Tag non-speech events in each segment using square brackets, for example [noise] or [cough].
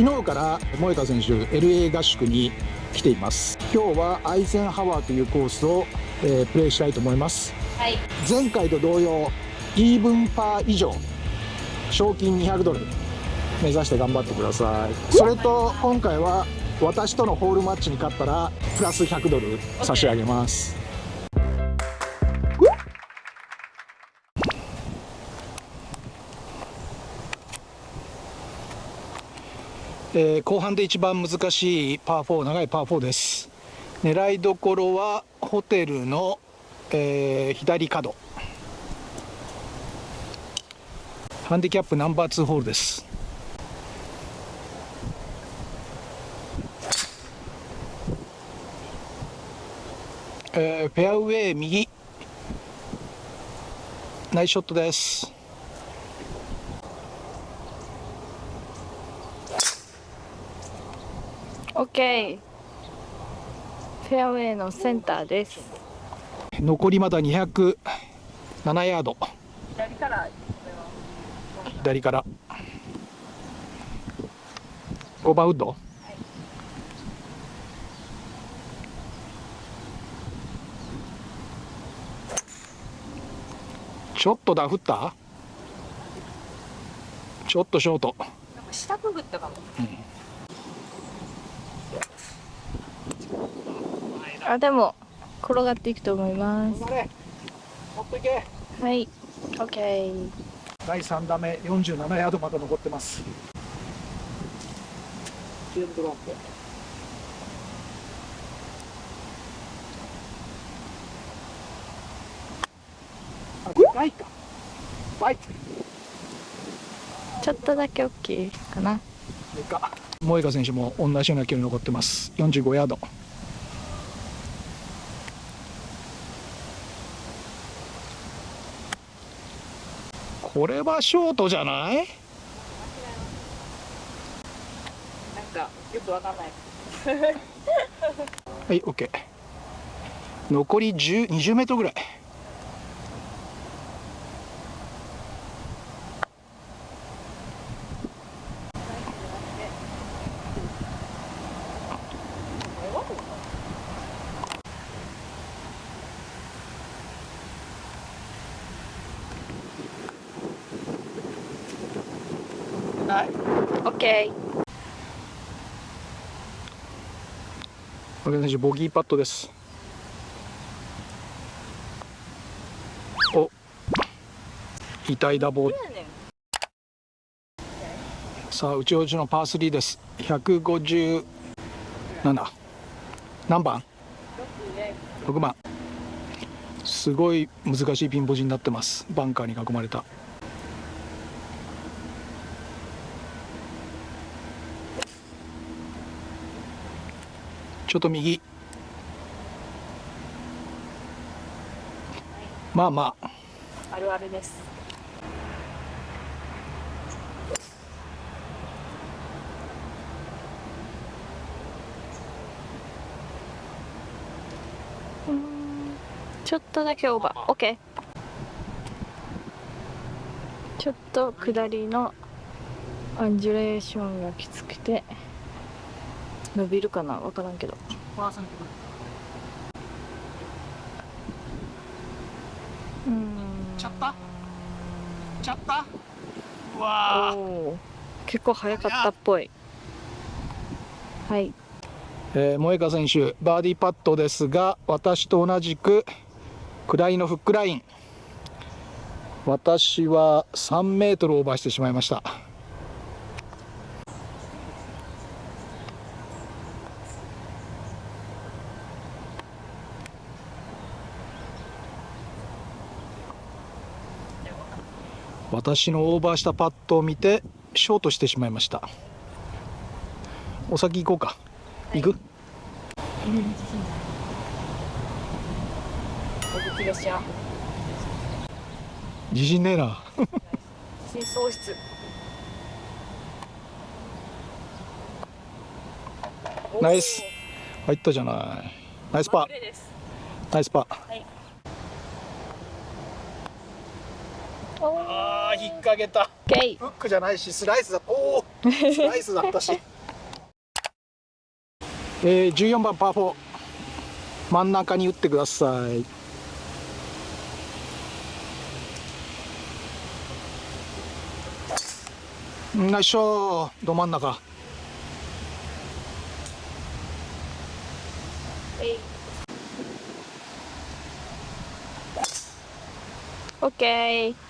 昨日から萌香選手 LA 合宿に来ています。今日はアイゼンハワーというコースを、えー、プレイしたいと思います、はい、前回と同様イーブンパー以上賞金200ドル目指して頑張ってください。それと今回は私とのホールマッチに勝ったらプラス100ドル差し上げますえー、後半で一番難しいパー4長いパー4です。狙いどころはホテルの、えー、左角。ハンディキャップナンバー2ホールです。えー、フェアウェイ右。ナイスショットです。オッケーフェアウェイのセンターです。残りまだ207ヤード。左から。左からオーバーウッド？ちょっとダフった？ちょっとショート。下くぐったかも、うん、あでも転がっていくと思います。はい。OK 第3打目47ヤードまで残ってます。ちょっとだけ大きいかな。萌香選手も同じような距離残ってます。45ヤードこれはショートじゃない？なんかよくわかんない。はい OK 残り20メートルぐらいはい。オッケー。選手ボギーパットです。お、痛いダボ。さあ、内ちのパー3です。157。何番 ?6 番。すごい難しいピンポジになってます。バンカーに囲まれた。ちょっと右。まあまあ。あるあるです。ちょっとだけオーバー。オッケーちょっと下りのアンジュレーションがきつくて伸びるかな？分からんけど。うん。ちゃった？ちゃった？わ結構早かったっぽい。はい。えー、萌香選手バーディーパットですが私と同じく下りのフックライン。私は3メートルオーバーしてしまいました私のオーバーしたパットを見てショートしてしまいました。お先行こうか、はい、行く？自信ねえな。真相室。ナイス。入ったじゃない。ナイスパー。ナイスパー、はいああ引っ掛けた。フックじゃないしスライスだ。おお [laughs] スライスだったし。えー、14番パー4真ん中に打ってください。ナイスショー。ど真ん中。オッケー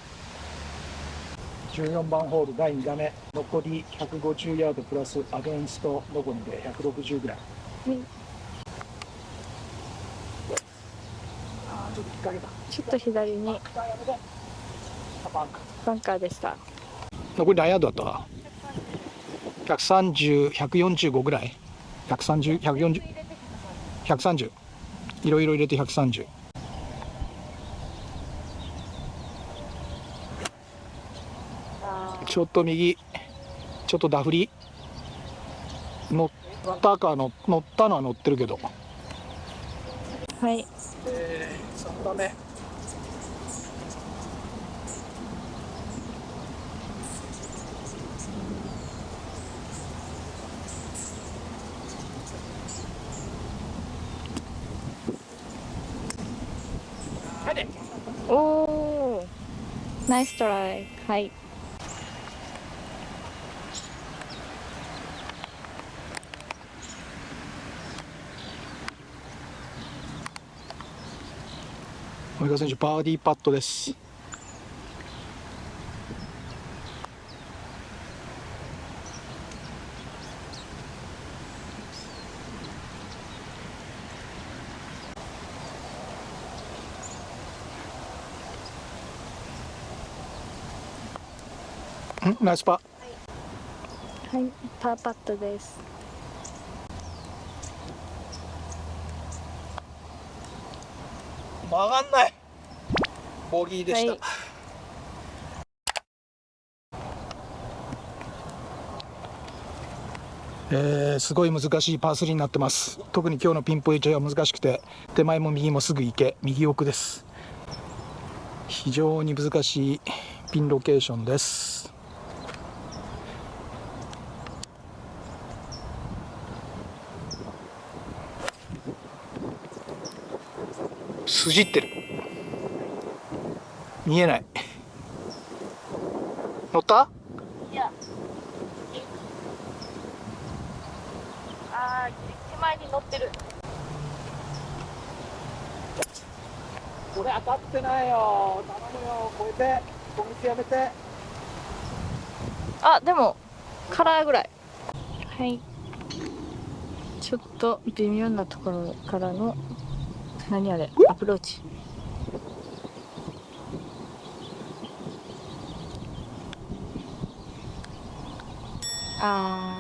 14番ホール第2打目。残り150ヤードプラスアゲンスト。残りで160ぐらい、うん、あちょっと引っ掛けた。ちょっと左にバンカーでした残り何ヤードだった130145ぐらい130140いろいろ入れて130ちょっと右ちょっとダフり乗ったかの乗ったのは乗ってるけど。はい、えー、3打目おおナイストライ。はい森川選手バーディーパットです。ナイスパはい、はい、パーパットです。曲がんない。ボギーでした、はい、えー、すごい難しいパー3になってます。特に今日のピンポイントは難しくて手前も右もすぐ行け。右奥です。非常に難しいピンロケーションです筋ってる。見えない。乗った？いや。あ手前に乗ってる。これ当たってないよ。頼むよ。超えて。小道やめて。あでもカラーぐらい。はい。ちょっと微妙なところからの何あれ？アプローチ。あ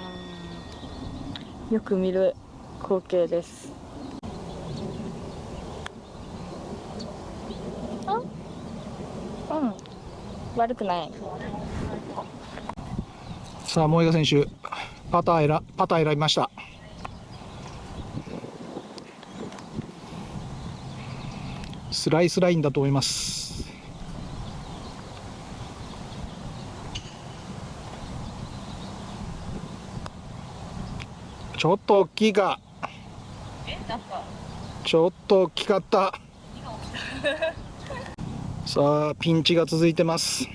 ー。よく見る光景です。あ？うん。悪くない。さあ萌賀選手パター選パター選びましたスライスラインだと思います。ちょっと大きいか。ちょっと大きかった。[laughs] さあピンチが続いてます。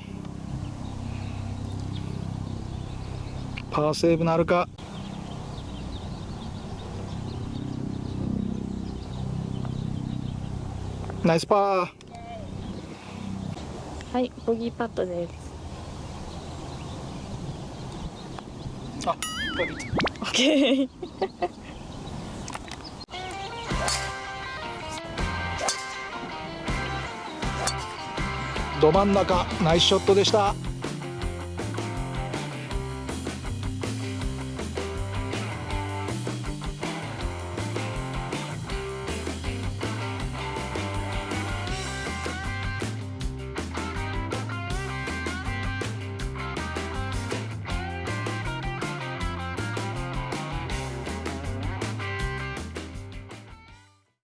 パーセーブなるか。ナイスパー。はいボギーパットです。あボギー。オッケーど真ん中ナイスショットでした